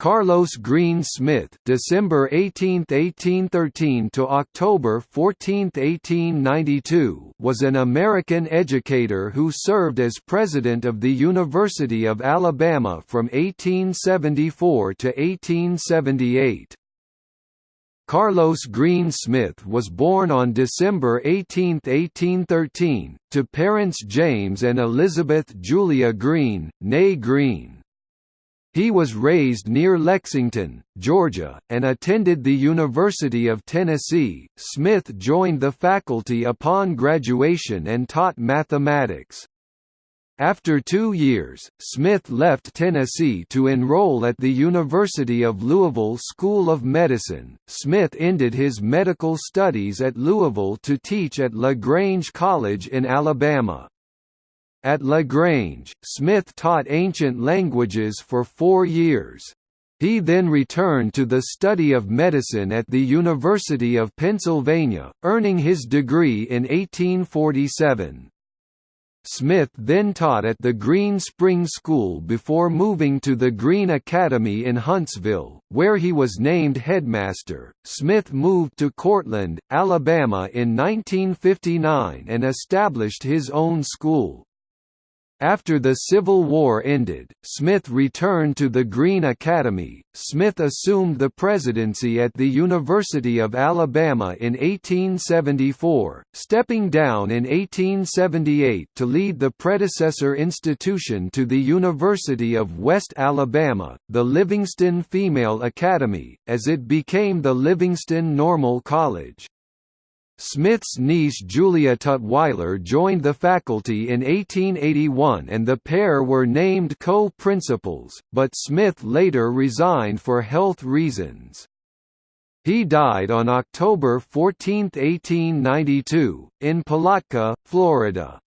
Carlos Green Smith December 18, 1813 to October 14, 1892 was an American educator who served as president of the University of Alabama from 1874 to 1878. Carlos Green Smith was born on December 18, 1813, to parents James and Elizabeth Julia Green, née Green. He was raised near Lexington, Georgia, and attended the University of Tennessee. Smith joined the faculty upon graduation and taught mathematics. After two years, Smith left Tennessee to enroll at the University of Louisville School of Medicine. Smith ended his medical studies at Louisville to teach at LaGrange College in Alabama. At LaGrange, Smith taught ancient languages for four years. He then returned to the study of medicine at the University of Pennsylvania, earning his degree in 1847. Smith then taught at the Green Spring School before moving to the Greene Academy in Huntsville, where he was named headmaster. Smith moved to Courtland, Alabama in 1959 and established his own school. After the Civil War ended, Smith returned to the Greene Academy. Smith assumed the presidency at the University of Alabama in 1874, stepping down in 1878 to lead the predecessor institution to the University of West Alabama, the Livingston Female Academy, as it became the Livingston Normal College. Smith's niece Julia Tutwiler joined the faculty in 1881 and the pair were named co-principals, but Smith later resigned for health reasons. He died on October 14, 1892, in Palatka, Florida.